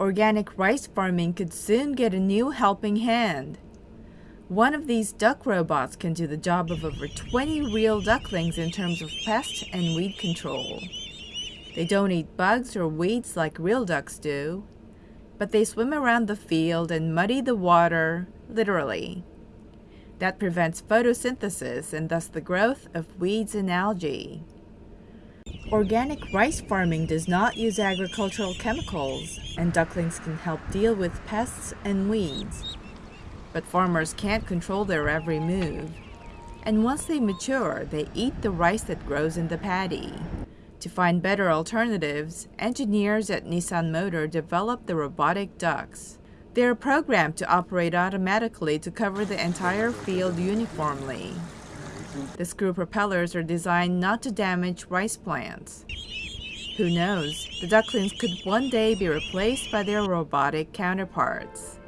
Organic rice farming could soon get a new helping hand. One of these duck robots can do the job of over 20 real ducklings in terms of pest and weed control. They don't eat bugs or weeds like real ducks do, but they swim around the field and muddy the water, literally. That prevents photosynthesis and thus the growth of weeds and algae. Organic rice farming does not use agricultural chemicals, and ducklings can help deal with pests and weeds but farmers can't control their every move. And once they mature, they eat the rice that grows in the paddy. To find better alternatives, engineers at Nissan Motor developed the robotic ducks. They are programmed to operate automatically to cover the entire field uniformly. The screw propellers are designed not to damage rice plants. Who knows, the ducklings could one day be replaced by their robotic counterparts.